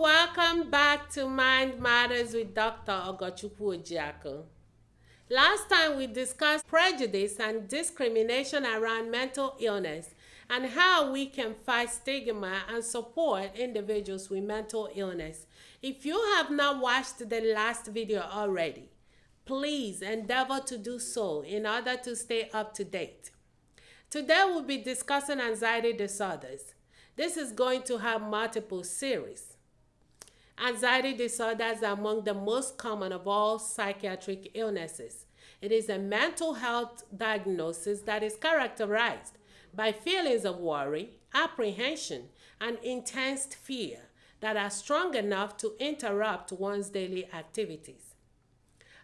welcome back to Mind Matters with Dr. Ogochukwu Ojiako. Last time we discussed prejudice and discrimination around mental illness and how we can fight stigma and support individuals with mental illness. If you have not watched the last video already, please endeavor to do so in order to stay up to date. Today we'll be discussing anxiety disorders. This is going to have multiple series. Anxiety disorders are among the most common of all psychiatric illnesses. It is a mental health diagnosis that is characterized by feelings of worry, apprehension, and intense fear that are strong enough to interrupt one's daily activities.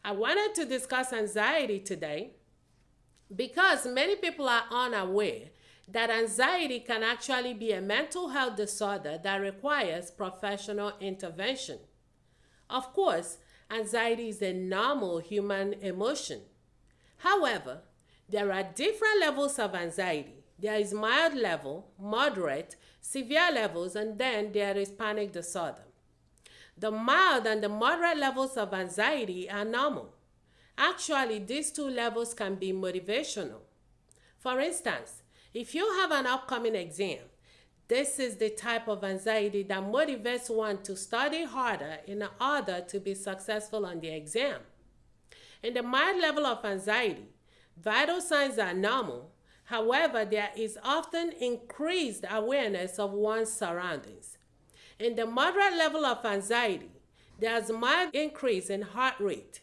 I wanted to discuss anxiety today because many people are unaware that anxiety can actually be a mental health disorder that requires professional intervention. Of course, anxiety is a normal human emotion. However, there are different levels of anxiety. There is mild level, moderate, severe levels, and then there is panic disorder. The mild and the moderate levels of anxiety are normal. Actually, these two levels can be motivational. For instance, if you have an upcoming exam, this is the type of anxiety that motivates one to study harder in order to be successful on the exam. In the mild level of anxiety, vital signs are normal. However, there is often increased awareness of one's surroundings. In the moderate level of anxiety, there's mild increase in heart rate,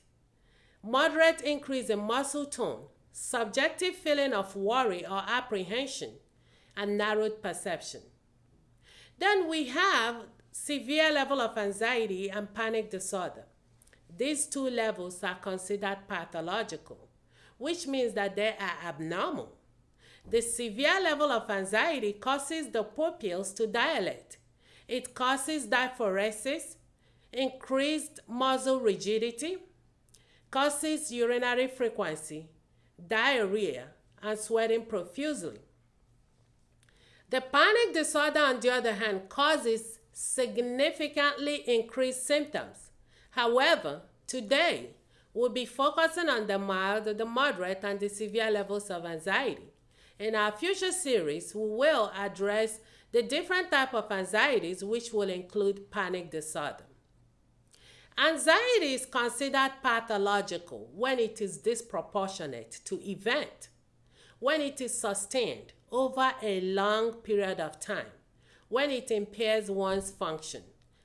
moderate increase in muscle tone, subjective feeling of worry or apprehension, and narrowed perception. Then we have severe level of anxiety and panic disorder. These two levels are considered pathological, which means that they are abnormal. The severe level of anxiety causes the pupils to dilate. It causes diaphoresis, increased muscle rigidity, causes urinary frequency, diarrhea, and sweating profusely. The panic disorder, on the other hand, causes significantly increased symptoms. However, today we'll be focusing on the mild, the moderate, and the severe levels of anxiety. In our future series, we will address the different type of anxieties which will include panic disorder. Anxiety is considered pathological when it is disproportionate to event, when it is sustained over a long period of time, when it impairs one's function,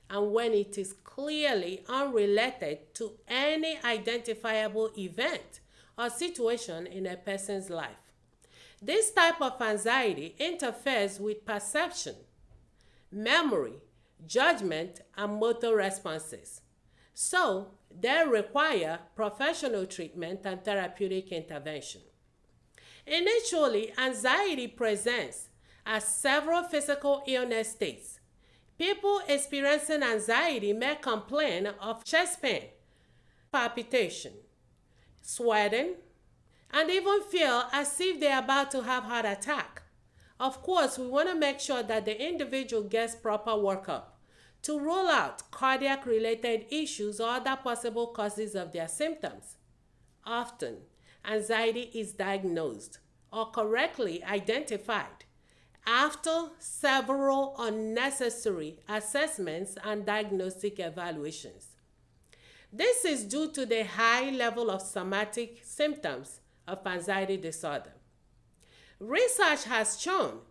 and when it is clearly unrelated to any identifiable event or situation in a person's life. This type of anxiety interferes with perception, memory, judgment, and motor responses. So, they require professional treatment and therapeutic intervention. Initially, anxiety presents as several physical illness states. People experiencing anxiety may complain of chest pain, palpitation, sweating, and even feel as if they're about to have heart attack. Of course, we want to make sure that the individual gets proper workup to rule out cardiac related issues or other possible causes of their symptoms. Often, anxiety is diagnosed or correctly identified after several unnecessary assessments and diagnostic evaluations. This is due to the high level of somatic symptoms of anxiety disorder. Research has shown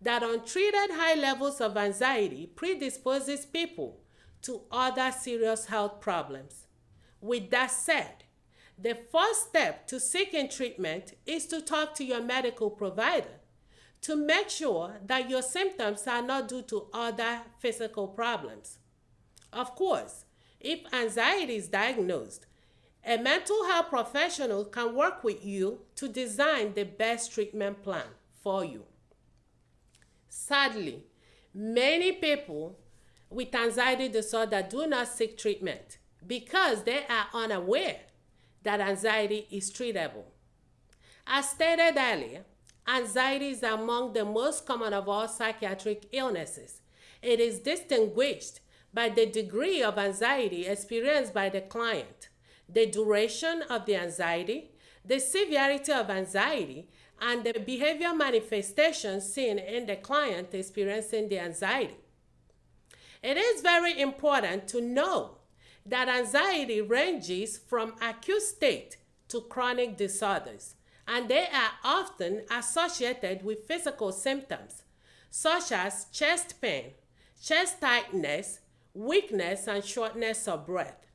that untreated high levels of anxiety predisposes people to other serious health problems. With that said, the first step to seeking treatment is to talk to your medical provider to make sure that your symptoms are not due to other physical problems. Of course, if anxiety is diagnosed, a mental health professional can work with you to design the best treatment plan for you. Sadly, many people with anxiety disorder do not seek treatment because they are unaware that anxiety is treatable. As stated earlier, anxiety is among the most common of all psychiatric illnesses. It is distinguished by the degree of anxiety experienced by the client, the duration of the anxiety, the severity of anxiety, and the behavior manifestations seen in the client experiencing the anxiety. It is very important to know that anxiety ranges from acute state to chronic disorders, and they are often associated with physical symptoms such as chest pain, chest tightness, weakness, and shortness of breath.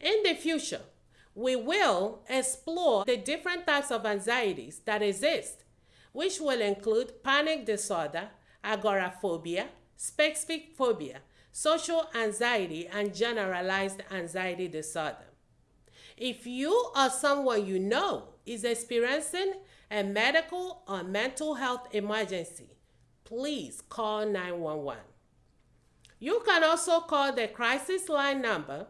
In the future, we will explore the different types of anxieties that exist, which will include panic disorder, agoraphobia, specific phobia, social anxiety, and generalized anxiety disorder. If you or someone you know is experiencing a medical or mental health emergency, please call 911. You can also call the crisis line number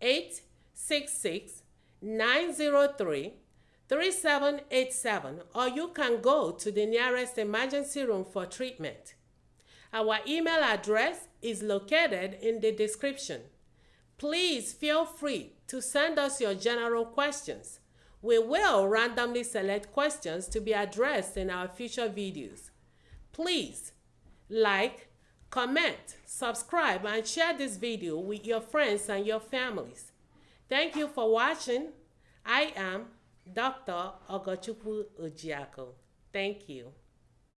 866 903 3787 or you can go to the nearest emergency room for treatment. Our email address is located in the description. Please feel free to send us your general questions. We will randomly select questions to be addressed in our future videos. Please like, comment, subscribe, and share this video with your friends and your families. Thank you for watching. I am Dr. Ogochukwu Ojiako. Thank you.